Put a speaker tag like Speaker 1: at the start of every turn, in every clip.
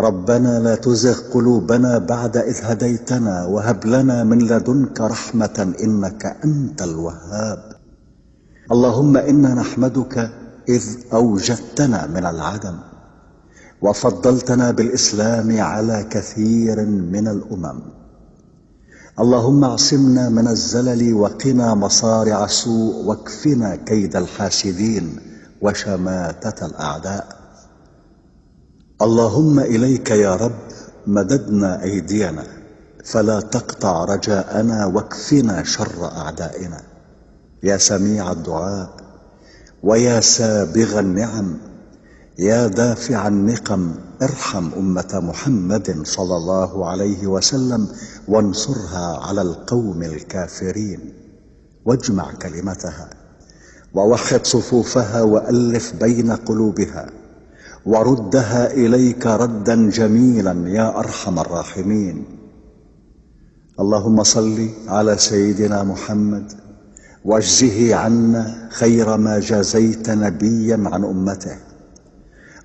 Speaker 1: ربنا لا تزغ قلوبنا بعد إذ هديتنا وهب لنا من لدنك رحمة إنك أنت الوهاب. اللهم إنا نحمدك إذ أوجدتنا من العدم وفضلتنا بالإسلام على كثير من الأمم. اللهم اعصمنا من الزلل وقنا مصارع السوء واكفنا كيد الحاسدين وشماتة الأعداء. اللهم إليك يا رب مددنا أيدينا فلا تقطع رجاءنا واكفنا شر أعدائنا. يا سميع الدعاء ويا سابغ النعم يا دافع النقم ارحم أمة محمد صلى الله عليه وسلم وانصرها على القوم الكافرين. واجمع كلمتها ووحد صفوفها وألف بين قلوبها. وردها إليك ردا جميلا يا أرحم الراحمين. اللهم صل على سيدنا محمد وأجزه عنا خير ما جازيت نبيا عن أمته.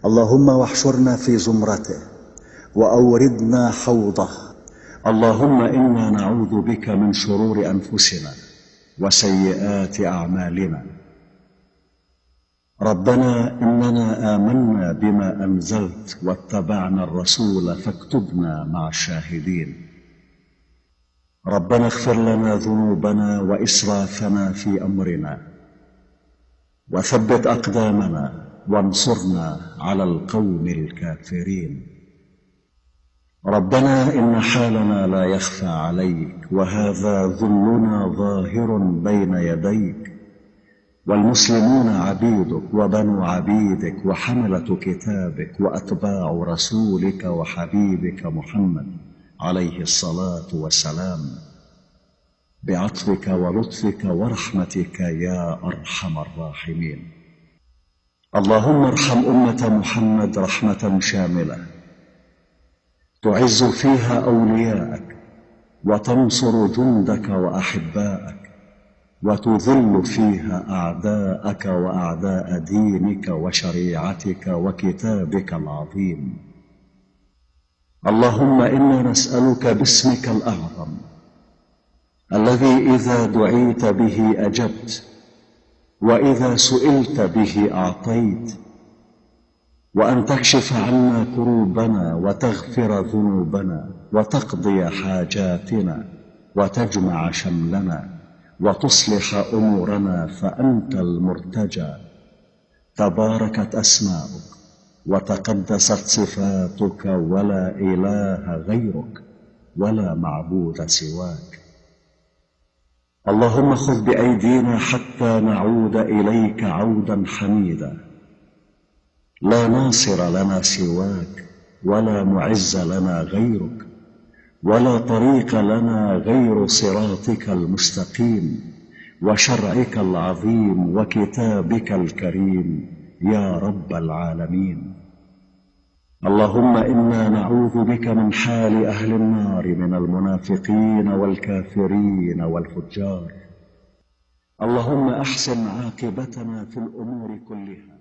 Speaker 1: اللهم واحشرنا في زمرته وأوردنا حوضه. اللهم إنا نعوذ بك من شرور أنفسنا وسيئات أعمالنا. ربنا إننا آمنا بما أنزلت واتبعنا الرسول فاكتبنا مع الشاهدين. ربنا اغفر لنا ذنوبنا وإسرافنا في أمرنا. وثبت أقدامنا وانصرنا على القوم الكافرين. ربنا إن حالنا لا يخفى عليك وهذا ذلنا ظاهر بين يديك. والمسلمون عبيدك وبنو عبيدك وحملة كتابك وأتباع رسولك وحبيبك محمد عليه الصلاة والسلام. بعطفك ولطفك ورحمتك يا أرحم الراحمين. اللهم ارحم أمة محمد رحمة شاملة. تعز فيها أولياءك وتنصر جندك وأحباءك. وتذل فيها أعداءك وأعداء دينك وشريعتك وكتابك العظيم. اللهم إنا نسألك باسمك الأعظم الذي إذا دعيت به أجبت وإذا سئلت به أعطيت وأن تكشف عنا كروبنا وتغفر ذنوبنا وتقضي حاجاتنا وتجمع شملنا. وتصلح امورنا فانت المرتجى. تباركت اسماؤك وتقدست صفاتك ولا اله غيرك ولا معبود سواك. اللهم خذ بايدينا حتى نعود اليك عودا حميدا. لا ناصر لنا سواك ولا معز لنا غيرك ولا طريق لنا غير صراطك المستقيم وشرعك العظيم وكتابك الكريم يا رب العالمين. اللهم إنا نعوذ بك من حال أهل النار من المنافقين والكافرين والفجار. اللهم أحسن عاقبتنا في الأمور كلها.